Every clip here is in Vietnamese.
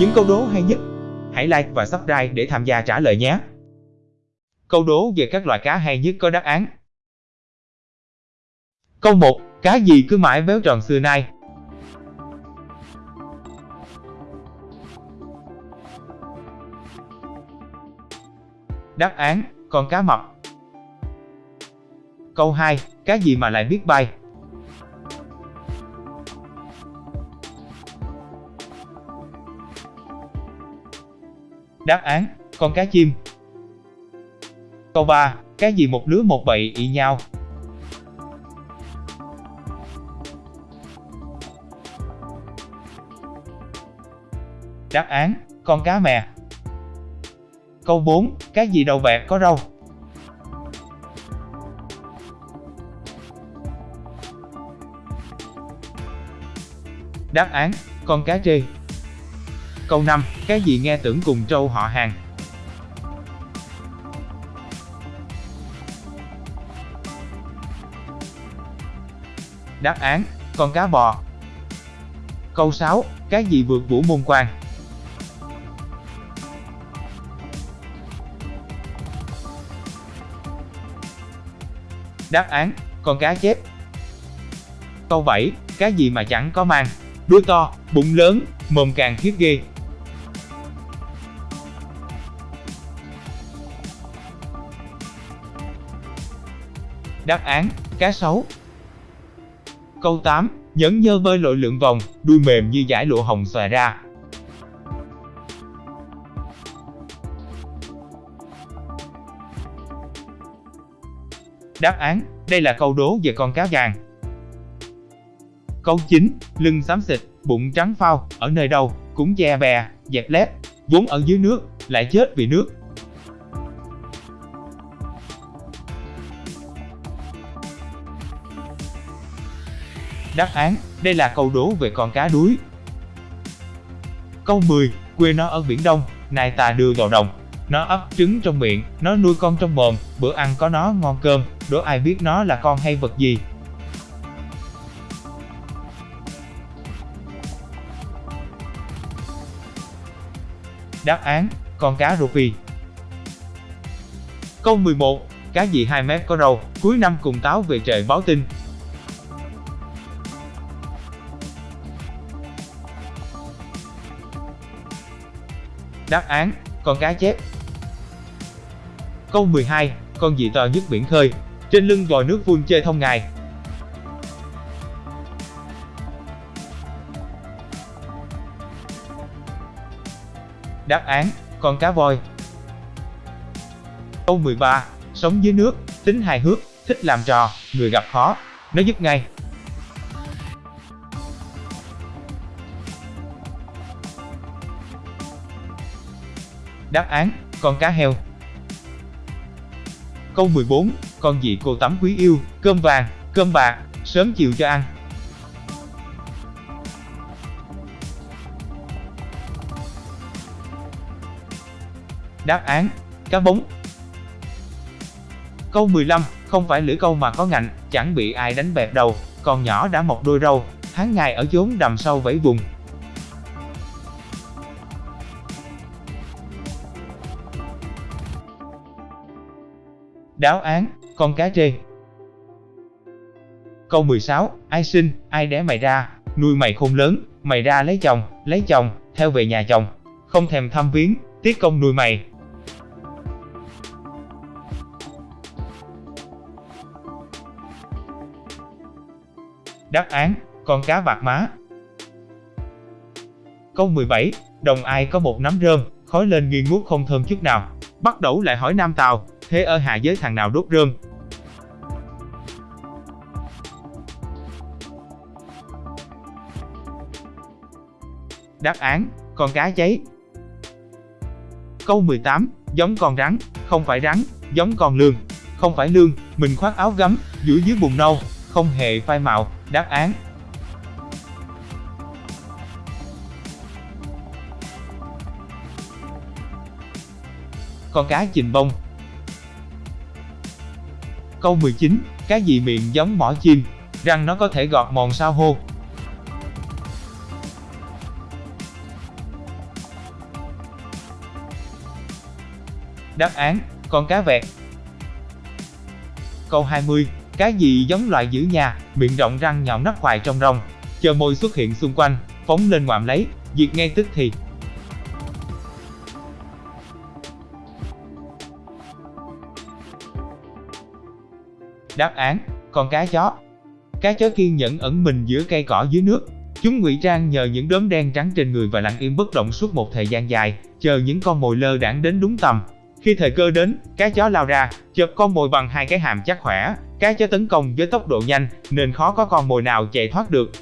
Những câu đố hay nhất, hãy like và subscribe để tham gia trả lời nhé. Câu đố về các loài cá hay nhất có đáp án. Câu 1. Cá gì cứ mãi véo tròn xưa nay? Đáp án, con cá mập. Câu 2. Cá gì mà lại biết bay? Đáp án, con cá chim. Câu 3. Cái gì một lứa một bậy ị nhau? Đáp án, con cá mè. Câu 4. Cái gì đầu vẹt có râu? Đáp án, con cá trê. Câu 5. Cái gì nghe tưởng cùng trâu họ hàng? Đáp án, con cá bò. Câu 6. Cái gì vượt vũ môn quan? Đáp án, con cá chép. Câu 7. Cái gì mà chẳng có mang? Đuôi to, bụng lớn, mồm càng khiếp ghê. Đáp án, cá sấu. Câu 8. Nhẫn nhơ bơi lội lượn vòng, đuôi mềm như giải lụa hồng xòe ra. Đáp án, đây là câu đố về con cá vàng. Câu 9. Lưng xám xịt, bụng trắng phao, ở nơi đâu, cũng che bè, dẹp lép, vốn ở dưới nước, lại chết vì nước. Đáp án, đây là câu đố về con cá đuối. Câu 10. Quê nó ở Biển Đông, nai ta đưa vào đồng. Nó ấp trứng trong miệng, nó nuôi con trong mồm, bữa ăn có nó ngon cơm, đố ai biết nó là con hay vật gì. Đáp án, con cá rô phi. Câu 11. Cá gì 2 mét có râu, cuối năm cùng táo về trời báo tin. Đáp án, con cá chép. Câu 12. Con gì to nhất biển khơi, trên lưng vòi nước vun chơi thông ngày. Đáp án, con cá voi. Câu 13. Sống dưới nước, tính hài hước, thích làm trò, người gặp khó, nó giúp ngay. Đáp án, con cá heo. Câu 14. Con gì cô tắm quý yêu, cơm vàng, cơm bạc, sớm chiều cho ăn. Đáp án, cá bống. Câu 15, không phải lưỡi câu mà có ngạnh, chẳng bị ai đánh bẹp đầu, còn nhỏ đã mọc đôi râu, tháng ngày ở chốn đầm sâu vẫy vùng. Đáo án, con cá trê. Câu 16, ai sinh, ai đẻ mày ra, nuôi mày khôn lớn, mày ra lấy chồng, lấy chồng, theo về nhà chồng, không thèm thăm viếng, tiết công nuôi mày, Đáp án, con cá bạc má. Câu 17, đồng ai có một nắm rơm, khói lên nghi ngút không thơm chút nào. Bắt đầu lại hỏi Nam Tào, thế ở hạ giới thằng nào đốt rơm? Đáp án, con cá cháy. Câu 18, giống con rắn, không phải rắn, giống con lương, không phải lương, mình khoác áo gấm, giữa dưới bùn nâu, không hề phai màu, đáp án. Con cá chình bông Câu 19. Cá gì miệng giống mỏ chim, răng nó có thể gọt mòn sao hô? Đáp án, con cá vẹt. Câu 20. Cá gì giống loài giữ nhà, miệng rộng răng nhọn nắp hoài trong rồng chờ môi xuất hiện xung quanh, phóng lên ngoạm lấy, diệt ngay tức thì. Đáp án, con cá chó. Cá chó kiên nhẫn ẩn mình giữa cây cỏ dưới nước. Chúng ngụy trang nhờ những đốm đen trắng trên người và lặng yên bất động suốt một thời gian dài, chờ những con mồi lơ đãng đến đúng tầm. Khi thời cơ đến, cá chó lao ra, chộp con mồi bằng hai cái hàm chắc khỏe. Cá chó tấn công với tốc độ nhanh, nên khó có con mồi nào chạy thoát được.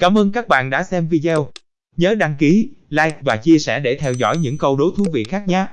Cảm ơn các bạn đã xem video. Nhớ đăng ký, like và chia sẻ để theo dõi những câu đố thú vị khác nhé.